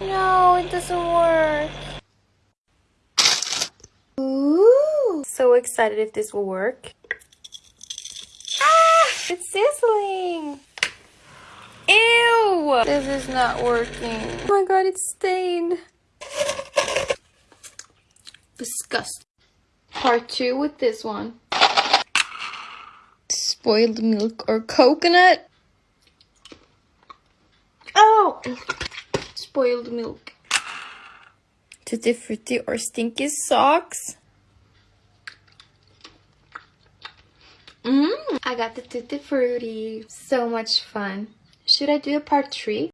No, it doesn't work. Ooh. So excited if this will work. Ah, it's sizzling. Ew! This is not working. Oh my god, it's stained. Disgusting. Part two with this one. Spoiled milk or coconut? Oh! Spoiled milk. Tutti Frutti or Stinky Socks? Mmm, I got the Tutti Frutti. So much fun. Should I do a part three?